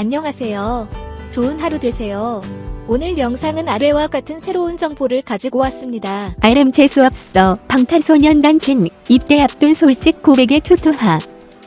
안녕하세요. 좋은 하루 되세요. 오늘 영상은 아래와 같은 새로운 정보를 가지고 왔습니다. RM 재수없어 방탄소년단 진 입대 앞둔 솔직 고백에 초토화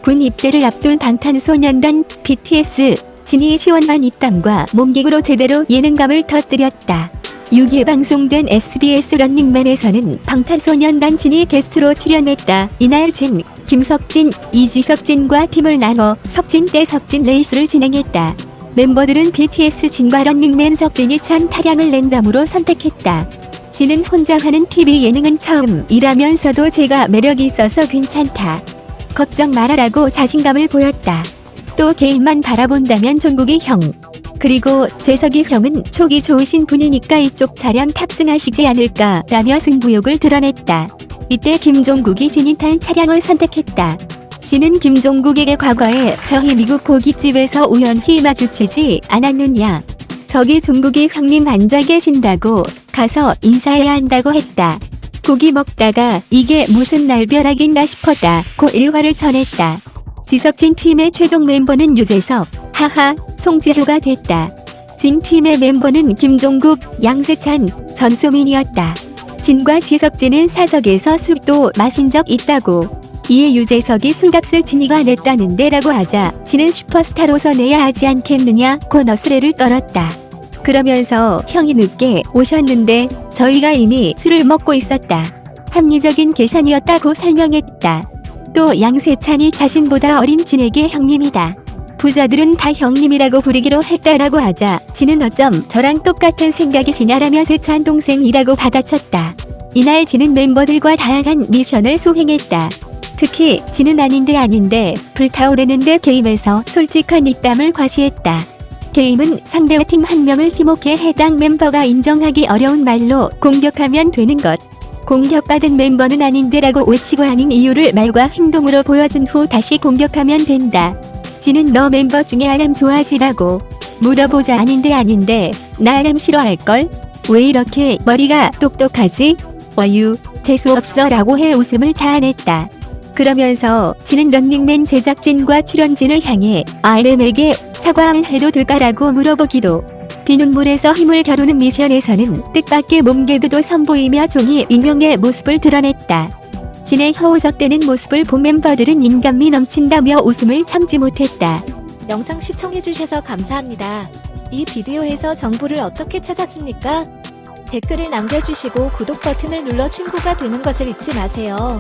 군 입대를 앞둔 방탄소년단 BTS 진이의 시원한 입담과 몸개그로 제대로 예능감을 터뜨렸다. 6일 방송된 SBS 런닝맨에서는 방탄소년단 진이 게스트로 출연했다. 이날 진, 김석진, 이지석진과 팀을 나눠 석진 대 석진 레이스를 진행했다. 멤버들은 BTS 진과 런닝맨 석진이 찬 타량을 랜덤으로 선택했다. 진은 혼자 하는 TV 예능은 처음이라면서도 제가 매력이 있어서 괜찮다. 걱정 말아라고 자신감을 보였다. 또 개인만 바라본다면 종국이 형. 그리고 재석이 형은 촉이 좋으신 분이니까 이쪽 차량 탑승하시지 않을까 라며 승부욕을 드러냈다. 이때 김종국이 진이 탄 차량을 선택했다. 진은 김종국에게 과거에 저희 미국 고깃집에서 우연히 마주치지 않았느냐. 저기 종국이 형님 앉아 계신다고 가서 인사해야 한다고 했다. 고기 먹다가 이게 무슨 날벼락인가 싶었다. 고 일화를 전했다. 지석진 팀의 최종 멤버는 유재석, 하하, 송지효가 됐다. 진 팀의 멤버는 김종국, 양세찬, 전소민이었다. 진과 지석진은 사석에서 술도 마신 적 있다고. 이에 유재석이 술값을 진이가 냈다는데 라고 하자 진은 슈퍼스타로서 내야 하지 않겠느냐고 너스레를 떨었다. 그러면서 형이 늦게 오셨는데 저희가 이미 술을 먹고 있었다. 합리적인 계산이었다고 설명했다. 또 양세찬이 자신보다 어린 진에게 형님이다. 부자들은 다 형님이라고 부르기로 했다라고 하자 진은 어쩜 저랑 똑같은 생각이시냐라며 세찬 동생이라고 받아쳤다. 이날 진은 멤버들과 다양한 미션을 수행했다. 특히 진은 아닌데 아닌데 불타오르는데 게임에서 솔직한 입담을 과시했다. 게임은 상대 팀 한 명을 지목해 해당 멤버가 인정하기 어려운 말로 공격하면 되는 것. 공격받은 멤버는 아닌데라고 외치고 아닌 이유를 말과 행동으로 보여준 후 다시 공격하면 된다. 지는 너 멤버 중에 RM 좋아하지라고 물어보자 아닌데 아닌데 나 RM 싫어할걸? 왜 이렇게 머리가 똑똑하지? 와유 재수없어 라고 해 웃음을 자아냈다. 그러면서 지는 런닝맨 제작진과 출연진을 향해 RM에게 사과해도 될까라고 물어보기도 비눗물에서 힘을 겨루는 미션에서는 뜻밖의 몸개그도 선보이며 종이 익명의 모습을 드러냈다. 진의 허우적대는 모습을 본 멤버들은 인간미 넘친다며 웃음을 참지 못했다. 영상 시청해주셔서 감사합니다. 이 비디오에서 정보를 어떻게 찾았습니까? 댓글을 남겨주시고 구독 버튼을 눌러 친구가 되는 것을 잊지 마세요.